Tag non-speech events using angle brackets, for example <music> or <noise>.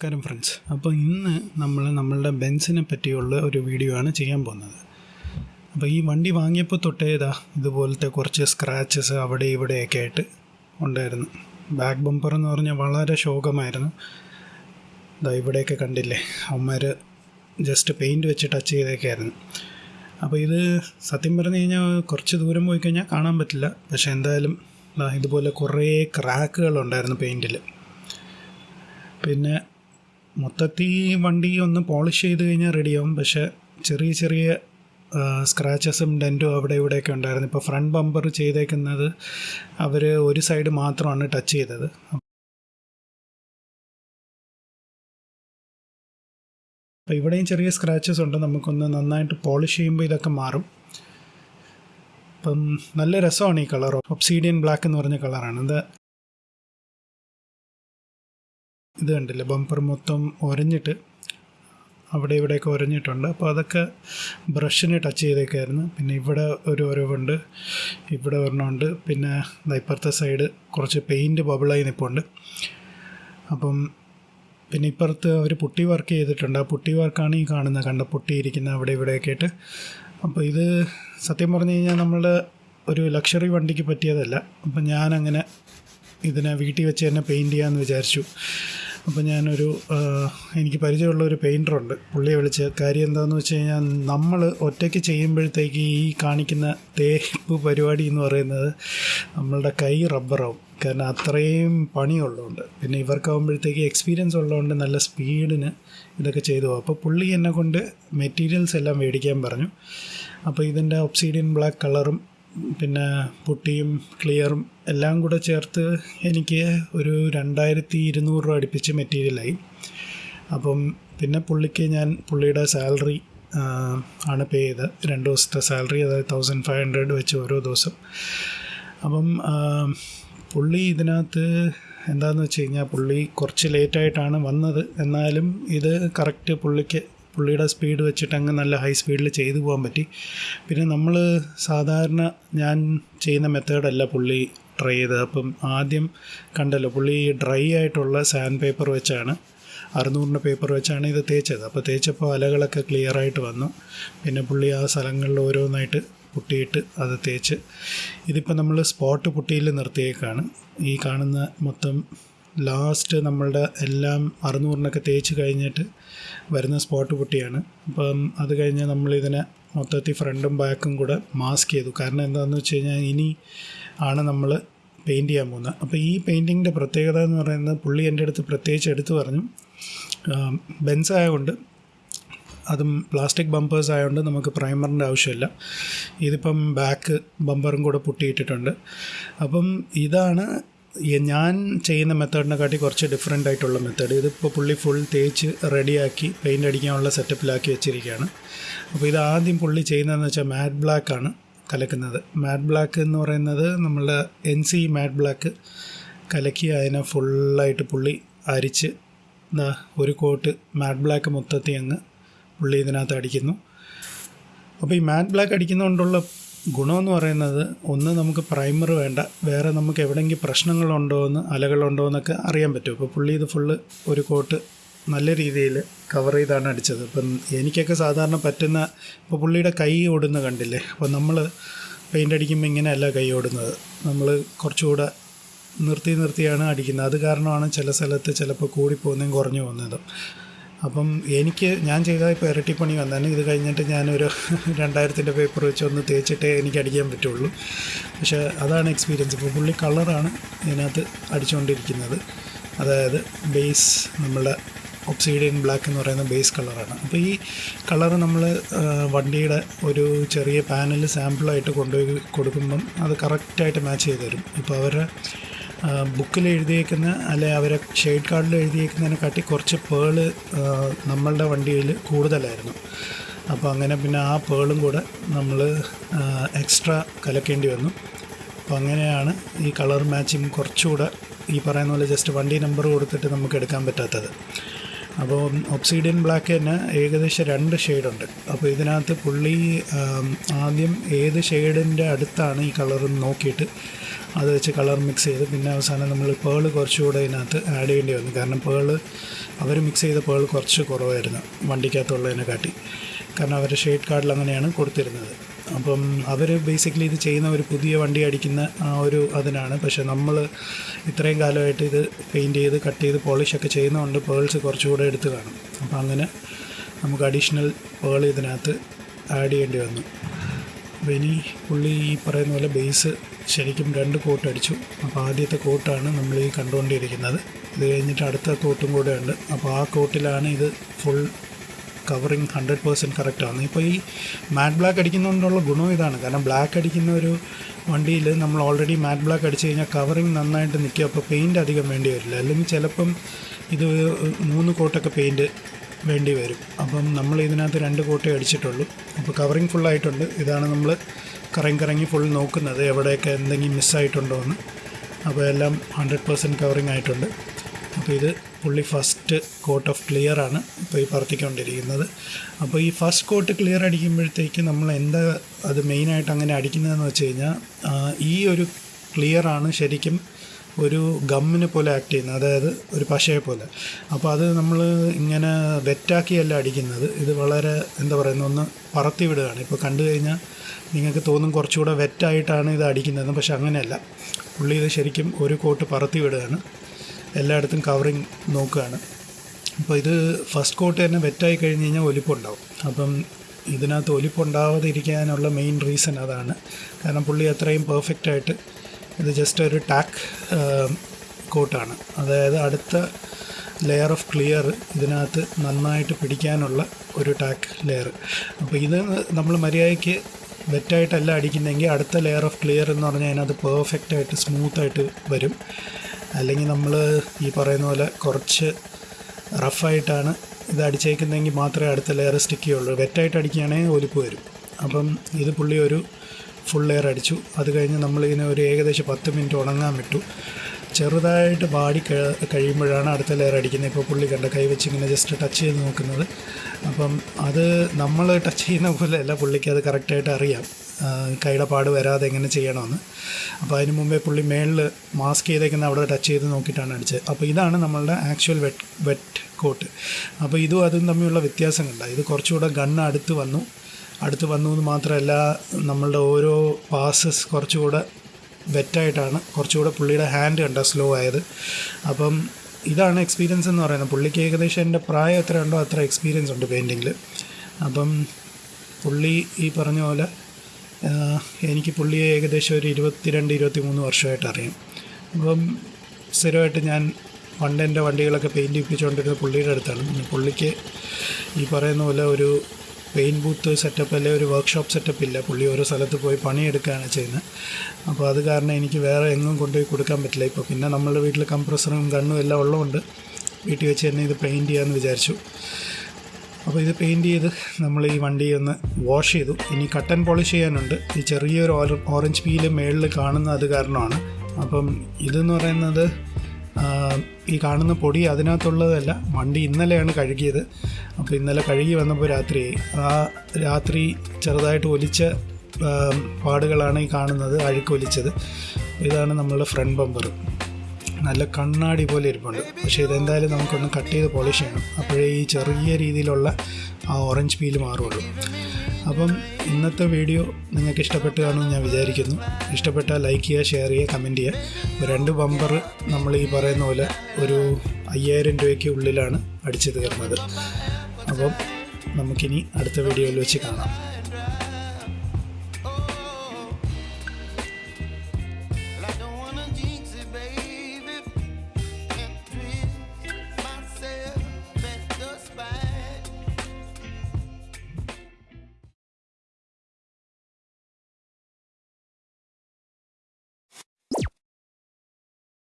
നമസ്കാരം ഫ്രണ്ട്സ് അപ്പോൾ ഇന്ന് നമ്മൾ നമ്മളുടെ ബെൻസിനെ പറ്റിയുള്ള ഒരു വീഡിയോ ആണ് ചെയ്യാൻ പോകുന്നത്. അപ്പോൾ ഈ വണ്ടി വാങ്ങിയപ്പോൾ തൊട്ടേ ഇതാ ഇതുപോലത്തെ കുറച്ച് സ്ക്രാച്ചസ് അവിടെ ഇവിടെയൊക്കെ ആയിട്ട് ഉണ്ടായിരുന്നു. ബാക്ക് ബമ്പർ എന്ന് പറഞ്ഞാൽ വളരെ ശോകമായിരുന്നു. ഇതാ ഇവിടെയൊക്കെ കണ്ടില്ലേ? അവന്മാർ ജസ്റ്റ് പെയിന്റ് വെച്ച് ടച്ച് ചെയ്തേക്കായിരുന്നു അപ്പോൾ ഇത് സത്യം പറഞ്ഞു കഴിഞ്ഞാൽ കുറച്ച് ദൂരം പോയി കഴിഞ്ഞാൽ കാണാൻ പറ്റില്ല. പക്ഷേ എന്തായാലും ഇതുപോലെ കുറേ ക്രാക്കുകളുണ്ടായിരുന്നു പെയിന്റിൽ പിന്നെ മൊത്തത്തിൽ വണ്ടി ഒന്ന് പോളിഷ് ചെയ്ത് കഴിഞ്ഞാൽ റെഡിയാവും. പക്ഷേ ചെറിയ ചെറിയ സ്ക്രാച്ചസും ഡെന്റും അവിടെ ഇവിടെയൊക്കെ ഉണ്ടായിരുന്നു. ഇപ്പോൾ ഫ്രണ്ട് ബമ്പർ ചെയ്തേക്കുന്നത് അവർ ഒരു സൈഡ് മാത്രമാണ് ടച്ച് ചെയ്തത്. അപ്പോൾ ഇവിടെയും ചെറിയ സ്ക്രാച്ചസ് ഉണ്ട്. നമുക്കൊന്ന് നന്നായിട്ട് പോളിഷ് ചെയ്യുമ്പോൾ ഇതൊക്കെ മാറും. അപ്പം നല്ല രസമാണ് ഈ കളർ ഒബ്സീഡിയൻ ബ്ലാക്ക് എന്ന് പറഞ്ഞ കളറാണ് ഇത് ഇത് കണ്ടില്ല? ബമ്പർ മൊത്തം ഒരഞ്ഞിട്ട് അവിടെ ഇവിടെയൊക്കെ ഒരഞ്ഞിട്ടുണ്ട്. അപ്പോൾ അതൊക്കെ ബ്രഷിനെ ടച്ച് ചെയ്തേക്കായിരുന്നു. പിന്നെ ഇവിടെ ഒരു ഒരവുണ്ട് ഇവിടെ ഒരെണ്ണമുണ്ട് പിന്നെ ഇപ്പുറത്തെ സൈഡ് കുറച്ച് പെയിന്റ് ബബിളായി നിൽപ്പുണ്ട് അപ്പം പിന്നെ ഇപ്പുറത്ത് അവർ പുട്ടി വർക്ക് ചെയ്തിട്ടുണ്ട്. ആ പുട്ടി വർക്കാണ് ഈ കാണുന്നത്. കണ്ട പുട്ടി ഇരിക്കുന്ന അവിടെ ഇവിടെയൊക്കെ ആയിട്ട്. അപ്പോൾ ഇത് സത്യം പറഞ്ഞു കഴിഞ്ഞാൽ നമ്മളുടെ ഒരു ലക്ഷറി വണ്ടിക്ക് പറ്റിയതല്ല. അപ്പം ഞാനങ്ങനെ ഇതിനെ വീട്ടിൽ വെച്ച് തന്നെ പെയിന്റ് ചെയ്യാമെന്ന് വിചാരിച്ചു. അപ്പോൾ ഞാനൊരു എനിക്ക് പരിചയമുള്ള ഒരു പെയിന്ററുണ്ട് പുള്ളിയെ വിളിച്ച് കാര്യം എന്താണെന്ന് വെച്ച് കഴിഞ്ഞാൽ നമ്മൾ ഒറ്റയ്ക്ക് ചെയ്യുമ്പോഴത്തേക്ക് ഈ കാണിക്കുന്ന തേപ്പ് പരിപാടി എന്ന് പറയുന്നത് നമ്മളുടെ കൈ റബ്ബറാവും. കാരണം അത്രയും പണിയുള്ളതുകൊണ്ട്. പിന്നെ ഇവർക്കാവുമ്പോഴത്തേക്ക് എക്സ്പീരിയൻസ് ഉള്ളതുകൊണ്ട് നല്ല സ്പീഡിന് ഇതൊക്കെ ചെയ്തു അപ്പോൾ പുള്ളി എന്നെ കൊണ്ട് മെറ്റീരിയൽസ് എല്ലാം മേടിക്കാൻ പറഞ്ഞു. അപ്പോൾ ഇതിന്റെ ഒബ്സീഡിയൻ ബ്ലാക്ക് കളറും പിന്നെ പുട്ടിയും ക്ലിയറും എല്ലാം കൂടെ ചേർത്ത് എനിക്ക് ഒരു രണ്ടായിരത്തി ഇരുന്നൂറ് രൂപ അടുപ്പിച്ച് മെറ്റീരിയലായി അപ്പം പിന്നെ പുള്ളിക്ക് ഞാൻ പുള്ളിയുടെ സാലറി ആണ് പേ ചെയ്തത്. രണ്ട് ദിവസത്തെ സാലറി അതായത് തൗസൻഡ് ഫൈവ് ഹൺഡ്രഡ് വെച്ച് ഓരോ ദിവസം. അപ്പം പുള്ളി ഇതിനകത്ത് എന്താണെന്ന് വെച്ച് കഴിഞ്ഞാൽ പുള്ളി കുറച്ച് ലേറ്റായിട്ടാണ് വന്നത്. എന്നാലും ഇത് കറക്റ്റ് പുള്ളിക്ക് പുള്ളിയുടെ സ്പീഡ് വെച്ചിട്ട് അങ്ങ് നല്ല ഹൈ സ്പീഡിൽ ചെയ്തു പോകാൻ പറ്റി. പിന്നെ നമ്മൾ സാധാരണ ഞാൻ ചെയ്യുന്ന മെത്തേഡല്ല പുള്ളി ട്രൈ ചെയ്തത്. അപ്പം ആദ്യം കണ്ടല്ലോ പുള്ളി ഡ്രൈ ആയിട്ടുള്ള സാൻഡ് പേപ്പർ വെച്ചാണ് അറുന്നൂറിന്റെ പേപ്പർ വെച്ചാണ് ഇത് തേച്ചത്. അപ്പോൾ തേച്ചപ്പോൾ അലകളൊക്കെ ക്ലിയർ ആയിട്ട് വന്നു. പിന്നെ പുള്ളി ആ സ്ഥലങ്ങളിൽ ഓരോന്നായിട്ട് പുട്ടിയിട്ട് അത് തേച്ച് ഇതിപ്പോൾ നമ്മൾ സ്പോട്ട് പുട്ടിയിൽ നിർത്തിയേക്കാണ്. ഈ കാണുന്ന മൊത്തം ലാസ്റ്റ് നമ്മളുടെ എല്ലാം അറുന്നൂറിനൊക്കെ തേച്ച് കഴിഞ്ഞിട്ട് വരുന്ന സ്പോട്ട് പുട്ടിയാണ് അപ്പം അത് കഴിഞ്ഞ് നമ്മളിതിനെ മൊത്തത്തിൽ ഫ്രണ്ടും ബാക്കും കൂടെ മാസ്ക് ചെയ്തു. കാരണം എന്താണെന്ന് വെച്ച് കഴിഞ്ഞാൽ ഇനി ആണ് നമ്മൾ പെയിന്റ് ചെയ്യാൻ പോകുന്നത്. അപ്പോൾ ഈ പെയിന്റിങ്ങിന്റെ പ്രത്യേകത എന്ന് പറയുന്നത് പുള്ളി എന്റെ അടുത്ത് പ്രത്യേകിച്ച് എടുത്തു പറഞ്ഞു. ബെൻസ് ആയതുകൊണ്ട് അതും പ്ലാസ്റ്റിക് ബമ്പേഴ്സ് ആയതുകൊണ്ട് നമുക്ക് പ്രൈമറിന്റെ ആവശ്യമില്ല. ഇതിപ്പം ബാക്ക് ബമ്പറും കൂടെ പൊട്ടിയിട്ടിട്ടുണ്ട്. അപ്പം ഇതാണ് ഞാൻ ചെയ്യുന്ന മെത്തേഡിനെ കാട്ടി കുറച്ച് ഡിഫറെന്റ് ആയിട്ടുള്ള മെത്തേഡ് ഇതിപ്പോൾ പുള്ളി ഫുൾ തേച്ച് റെഡിയാക്കി പെയിന്റ് അടിക്കാനുള്ള സെറ്റപ്പിലാക്കി വെച്ചിരിക്കുകയാണ്. അപ്പോൾ ഇത് ആദ്യം പുള്ളി ചെയ്യുന്നതെന്ന് വെച്ചാൽ മാറ്റ് ബ്ലാക്ക് ആണ് കലക്കുന്നത്. മാറ്റ് ബ്ലാക്ക് എന്ന് പറയുന്നത് നമ്മളുടെ എൻ സി മാറ്റ് ബ്ലാക്ക് കലക്കി അതിനെ ഫുള്ളായിട്ട് പുള്ളി അരിച്ച് എന്താ ഒരു കോട്ട് മാറ്റ് ബ്ലാക്ക് മൊത്തത്തിൽ അങ്ങ് പുള്ളി ഇതിനകത്ത് അടിക്കുന്നു. അപ്പോൾ ഈ മാറ്റ് ബ്ലാക്ക് അടിക്കുന്നതുകൊണ്ടുള്ള ഗുണമെന്ന് പറയുന്നത് ഒന്ന് നമുക്ക് പ്രൈമർ വേണ്ട. വേറെ നമുക്ക് എവിടെയെങ്കിലും പ്രശ്നങ്ങളുണ്ടോ എന്ന് അലകളുണ്ടോ എന്നൊക്കെ അറിയാൻ പറ്റും. അപ്പോൾ പുള്ളി ഇത് ഫുള്ള് ഒരു കോട്ട് നല്ല രീതിയിൽ കവർ ചെയ്താണ് അടിച്ചത്. അപ്പം എനിക്കൊക്കെ സാധാരണ പറ്റുന്ന ഇപ്പോൾ പുള്ളിയുടെ കൈ ഓടുന്ന കണ്ടില്ലേ? അപ്പോൾ നമ്മൾ പെയിന്റ് അടിക്കുമ്പോൾ ഇങ്ങനെയല്ല കൈ ഓടുന്നത്. നമ്മൾ കുറച്ചുകൂടെ നിർത്തി നിർത്തിയാണ് അടിക്കുന്നത്. അത് കാരണമാണ് ചില സ്ഥലത്ത് ചിലപ്പോൾ കൂടിപ്പോകുന്നതും കുറഞ്ഞു പോകുന്നതും. അപ്പം എനിക്ക് ഞാൻ ചെയ്ത ഇപ്പോൾ ഇരട്ടിപ്പണി വന്നാണ് ഇത് കഴിഞ്ഞിട്ട് ഞാനൊരു <laughs> രണ്ടായിരത്തിന്റെ പേപ്പർ വെച്ച് ഒന്ന് തേച്ചിട്ടേ എനിക്ക് അടിക്കാൻ പറ്റുള്ളൂ. പക്ഷേ അതാണ് എക്സ്പീരിയൻസ് ഇപ്പോൾ പുള്ളി കളറാണ് ഇതിനകത്ത് അടിച്ചുകൊണ്ടിരിക്കുന്നത് അതായത് ബേസ് നമ്മളുടെ ഒബ്സീഡിയൻ ബ്ലാക്ക് എന്ന് പറയുന്ന ബേസ് കളറാണ് അപ്പോൾ ഈ കളർ നമ്മൾ വണ്ടിയുടെ ഒരു ചെറിയ പാനൽ സാമ്പിളായിട്ട് കൊണ്ടുപോയി കൊടുക്കുമ്പം അത് കറക്റ്റായിട്ട് മാച്ച് ചെയ്ത് തരും. ഇപ്പോൾ അവരുടെ ബുക്കിൽ എഴുതിയേക്കുന്ന അല്ലെ അവരെ ഷെയ്ഡ് കാർഡിൽ എഴുതിയേക്കുന്നതിനെക്കാട്ടി കുറച്ച് പേൾ നമ്മളുടെ വണ്ടിയിൽ കൂടുതലായിരുന്നു. അപ്പോൾ അങ്ങനെ പിന്നെ ആ പേളും കൂടെ നമ്മൾ എക്സ്ട്രാ കലക്കേണ്ടി വന്നു. അപ്പോൾ അങ്ങനെയാണ് ഈ കളർ മാച്ചിങ് കുറച്ചുകൂടെ ഈ പറയുന്ന പോലെ ജസ്റ്റ് വണ്ടി നമ്പർ കൊടുത്തിട്ട് നമുക്ക് എടുക്കാൻ പറ്റാത്തത്. അപ്പോൾ ഒബ്സീഡിയൻ ബ്ലാക്ക് തന്നെ ഏകദേശം രണ്ട് ഷെയ്ഡുണ്ട് അപ്പോൾ ഇതിനകത്ത് പുള്ളി ആദ്യം ഏത് ഷെയ്ഡിന്റെ അടുത്താണ് ഈ കളർ നോക്കിയിട്ട് അത് വെച്ച് കളർ മിക്സ് ചെയ്ത് പിന്നെ അവസാനം നമ്മൾ പേൾ കുറച്ചുകൂടെ ഇതിനകത്ത് ആഡ് ചെയ്യേണ്ടി വന്നു. കാരണം പേൾ അവർ മിക്സ് ചെയ്ത പേൾ കുറച്ച് കുറവായിരുന്നു വണ്ടിക്കകത്തുള്ളതിനെ കാട്ടി കാരണം അവരുടെ ഷെയ്ഡ് കാർഡിൽ അങ്ങനെയാണ് കൊടുത്തിരുന്നത്. അപ്പം അവർ ബേസിക്കലി ഇത് ചെയ്യുന്ന ഒരു പുതിയ വണ്ടി അടിക്കുന്ന ആ ഒരു അതിനാണ്. പക്ഷേ നമ്മൾ ഇത്രയും കാലമായിട്ട് ഇത് പെയിന്റ് ചെയ്ത് കട്ട് ചെയ്ത് പോളിഷൊക്കെ ചെയ്യുന്നതുകൊണ്ട് പേൾസ് കുറച്ചുകൂടെ എടുത്ത് കാണും. അപ്പം അങ്ങനെ നമുക്ക് അഡീഷണൽ പേൾ ഇതിനകത്ത് ആഡ് ചെയ്യേണ്ടി വന്നു. അപ്പോൾ ഇനി പുള്ളി ഈ പറയുന്ന പോലെ ബേസ് ശരിക്കും രണ്ട് കോട്ട് അടിച്ചു. അപ്പോൾ ആദ്യത്തെ കോട്ടാണ് നമ്മൾ ഈ കണ്ടുകൊണ്ടിരിക്കുന്നത്. ഇത് കഴിഞ്ഞിട്ട് അടുത്ത കോട്ടും കൂടെ ഉണ്ട്. അപ്പോൾ ആ കോട്ടിലാണ് ഇത് ഫുൾ കവറിങ് ഹൺഡ്രഡ് പേഴ്സന്റ് കറക്റ്റാണ് ഇപ്പോൾ ഈ മാറ്റ് ബ്ലാക്ക് അടിക്കുന്നതുകൊണ്ടുള്ള ഗുണം ഇതാണ്. കാരണം ബ്ലാക്ക് അടിക്കുന്ന ഒരു വണ്ടിയിൽ നമ്മൾ ഓൾറെഡി മാറ്റ് ബ്ലാക്ക് അടിച്ചു കഴിഞ്ഞാൽ കവറിങ് നന്നായിട്ട് നിൽക്കുക. അപ്പോൾ പെയിന്റ് അധികം വേണ്ടി വരില്ല. അല്ലെങ്കിൽ ചിലപ്പം ഇത് മൂന്ന് കോട്ടൊക്കെ പെയിന്റ് വേണ്ടി വരും. അപ്പം നമ്മൾ ഇതിനകത്ത് രണ്ട് കോട്ടേ അടിച്ചിട്ടുള്ളൂ. അപ്പോൾ കവറിങ് ഫുള്ളായിട്ടുണ്ട് ഇതാണ് നമ്മൾ കറങ്ങി കറങ്ങി ഫുൾ നോക്കുന്നത്. എവിടെയൊക്കെ എന്തെങ്കിലും മിസ്സായിട്ടുണ്ടോ എന്ന്. അപ്പോൾ എല്ലാം ഹൺഡ്രഡ് പേഴ്സന്റ് കവറിങ് ആയിട്ടുണ്ട്. അപ്പോൾ ഇത് പുള്ളി ഫസ്റ്റ് കോട്ട് ഓഫ് ക്ലിയർ ആണ് ഇപ്പോൾ ഈ പറത്തിക്കൊണ്ടിരിക്കുന്നത്. അപ്പോൾ ഈ ഫസ്റ്റ് കോട്ട് ക്ലിയർ അടിക്കുമ്പോഴത്തേക്ക് നമ്മൾ എന്താ അത് മെയിനായിട്ട് അങ്ങനെ അടിക്കുന്നതെന്ന് വെച്ച് കഴിഞ്ഞാൽ ഈ ഒരു ക്ലിയർ ആണ് ശരിക്കും ഒരു ഗമ്മിനെ പോലെ ആക്ട് ചെയ്യുന്നത്. അതായത് ഒരു പശയെ പോലെ. അപ്പോൾ അത് നമ്മൾ ഇങ്ങനെ വെറ്റാക്കിയല്ല അടിക്കുന്നത്. ഇത് വളരെ എന്താ പറയുന്ന ഒന്ന് പറത്തി വിടുകയാണ്. ഇപ്പോൾ കണ്ടു കഴിഞ്ഞാൽ നിങ്ങൾക്ക് തോന്നും കുറച്ചുകൂടെ വെറ്റായിട്ടാണ് ഇത് അടിക്കുന്നത്. പക്ഷെ അങ്ങനെയല്ല. പുള്ളി ഇത് ശരിക്കും ഒരു കോട്ട് പറത്തി വിടുകയാണ്. എല്ലായിടത്തും കവറിങ് നോക്കുകയാണ്. അപ്പോൾ ഇത് ഫസ്റ്റ് കോട്ട് തന്നെ വെറ്റായി കഴിഞ്ഞ് കഴിഞ്ഞാൽ ഒലിപ്പുണ്ടാവും. അപ്പം ഇതിനകത്ത് ഒലിപ്പുണ്ടാവാതിരിക്കാനുള്ള മെയിൻ റീസൺ അതാണ്. കാരണം പുള്ളി അത്രയും പെർഫെക്റ്റായിട്ട് ഇത് ജസ്റ്റ് ഒരു ടാക്ക് കോട്ടാണ് അതായത് അടുത്ത ലെയർ ഓഫ് ക്ലിയർ ഇതിനകത്ത് നന്നായിട്ട് പിടിക്കാനുള്ള ഒരു ടാക്ക് ലെയർ അപ്പോൾ ഇത് നമ്മൾ മര്യാദയ്ക്ക് വെറ്റായിട്ടല്ല അടിക്കുന്നെങ്കിൽ അടുത്ത ലെയർ ഓഫ് ക്ലിയർ എന്ന് പറഞ്ഞാൽ അതിനകത്ത് പെർഫെക്റ്റായിട്ട് സ്മൂത്തായിട്ട് വരും. അല്ലെങ്കിൽ നമ്മൾ ഈ പറയുന്ന പോലെ കുറച്ച് റഫായിട്ടാണ് ഇത് അടിച്ചേക്കുന്നതെങ്കിൽ മാത്രമേ അടുത്ത ലെയർ സ്റ്റിക്ക് ചെയ്യുള്ളൂ. വെറ്റായിട്ട് അടിക്കുകയാണെങ്കിൽ ഒലിപ്പ് വരും. അപ്പം ഇത് പുള്ളി ഒരു ഫുൾ ലെയർ അടിച്ചു. അത് കഴിഞ്ഞ് നമ്മളിതിനെ ഒരു ഏകദേശം പത്ത് മിനിറ്റ് ഉണങ്ങാൻ വിട്ടു. ചെറുതായിട്ട് വാടി കഴിയുമ്പോഴാണ് അടുത്ത ലെയർ അടിക്കുന്നത്. ഇപ്പോൾ പുള്ളി കണ്ട കൈ വെച്ച് ഇങ്ങനെ ജസ്റ്റ് ടച്ച് ചെയ്ത് നോക്കുന്നത്. അപ്പം അത് നമ്മൾ ടച്ച് ചെയ്യുന്ന പോലെയല്ല പുള്ളിക്ക് അത് കറക്റ്റായിട്ട് അറിയാം. കൈയുടെ പാട് വരാതെ എങ്ങനെ ചെയ്യണമെന്ന്. അപ്പോൾ അതിന് മുമ്പേ പുള്ളി മേളിൽ മാസ്ക് ചെയ്തേക്കുന്ന അവിടെ ടച്ച് ചെയ്ത് നോക്കിയിട്ടാണ് അടിച്ചത്. അപ്പോൾ ഇതാണ് നമ്മളുടെ ആക്ച്വൽ വെറ്റ് വെറ്റ് കോട്ട് അപ്പോൾ ഇതും അതും തമ്മിലുള്ള വ്യത്യാസം ഇത് കുറച്ചുകൂടെ ഗണ്ണ് അടുത്ത് വന്നു. അടുത്ത് വന്നു എന്ന് മാത്രമല്ല നമ്മളുടെ ഓരോ പാസസ് കുറച്ചുകൂടെ വെറ്റായിട്ടാണ് കുറച്ചുകൂടെ പുള്ളിയുടെ ഹാൻഡ് കണ്ട സ്ലോ ആയത്. അപ്പം ഇതാണ് എക്സ്പീരിയൻസ് എന്ന് പറയുന്നത്. പുള്ളിക്ക് ഏകദേശം എന്റെ പ്രായം എത്ര ഉണ്ടോ അത്ര എക്സ്പീരിയൻസ് ഉണ്ട് പെയിന്റിങ്ങിൽ അപ്പം പുള്ളി ഈ പറഞ്ഞ പോലെ എനിക്ക് പുള്ളിയെ ഏകദേശം ഒരു ഇരുപത്തിരണ്ട് ഇരുപത്തി മൂന്ന് വർഷമായിട്ട് അറിയാം. അപ്പം സ്ഥിരമായിട്ട് ഞാൻ പണ്ട് എന്റെ വണ്ടികളൊക്കെ പെയിന്റ് ഇപ്പിച്ചുകൊണ്ടിരുന്ന പുള്ളിയുടെ അടുത്താണ്. പിന്നെ പുള്ളിക്ക് ഈ പറയുന്ന പോലെ ഒരു പെയിന്റ് ബൂത്ത് സെറ്റപ്പ് അല്ലെങ്കിൽ ഒരു വർക്ക്ഷോപ്പ് സെറ്റപ്പ് ഇല്ല. പുള്ളി ഓരോ സ്ഥലത്ത് പോയി പണിയെടുക്കുകയാണ് ചെയ്യുന്നത്. അപ്പോൾ അത് കാരണം എനിക്ക് വേറെ എങ്ങും കൊണ്ടുപോയി കൊടുക്കാൻ പറ്റില്ല. ഇപ്പോൾ പിന്നെ നമ്മളുടെ വീട്ടിൽ കംപ്രസറും ഗണ്ണും എല്ലാം ഉള്ളതുകൊണ്ട് വീട്ടിൽ വെച്ച് തന്നെ ഇത് പെയിന്റ് ചെയ്യാമെന്ന് വിചാരിച്ചു. അപ്പോൾ ഇത് പെയിന്റ് ചെയ്ത് നമ്മൾ ഈ വണ്ടി ഒന്ന് വാഷ് ചെയ്തു. ഇനി കട്ടൻ പോളിഷ് ചെയ്യാനുണ്ട്. ഈ ചെറിയൊരു ഓറഞ്ച് പീൽ മേളിൽ കാണുന്ന അത് കാരണമാണ്. അപ്പം ഇതെന്ന് പറയുന്നത് ഈ കാണുന്ന പൊടി അതിനകത്തുള്ളതല്ല വണ്ടി ഇന്നലെയാണ് കഴുകിയത്. അപ്പോൾ ഇന്നലെ കഴുകി വന്നപ്പോൾ രാത്രി ആ രാത്രി ചെറുതായിട്ട് ഒലിച്ച പാടുകളാണ് ഈ കാണുന്നത് അഴുക്കൊലിച്ചത്. ഇതാണ് നമ്മളുടെ ഫ്രണ്ട് ബമ്പർ നല്ല കണ്ണാടി പോലെ ഇരിപ്പുണ്ട്. പക്ഷേ ഇതെന്തായാലും നമുക്കൊന്ന് കട്ട് ചെയ്ത് പോളിഷ് ചെയ്യണം. അപ്പോഴേ ഈ ചെറിയ രീതിയിലുള്ള ആ ഓറഞ്ച് പീൽ മാറുള്ളൂ അപ്പം ഇന്നത്തെ വീഡിയോ നിങ്ങൾക്ക് ഇഷ്ടപ്പെട്ടു കാണുമെന്ന് ഞാൻ വിചാരിക്കുന്നു. ഇഷ്ടപ്പെട്ടാൽ ലൈക്ക് ചെയ്യുക ഷെയർ ചെയ്യുക കമന്റ് ചെയ്യുക. രണ്ട് ബമ്പർ നമ്മൾ ഈ പറയുന്ന പോലെ ഒരു അയ്യായിരം രൂപയ്ക്ക് ഉള്ളിലാണ് അടിച്ചു തീർന്നത്. അപ്പം നമുക്കിനി അടുത്ത വീഡിയോയിൽ വെച്ച് കാണാം.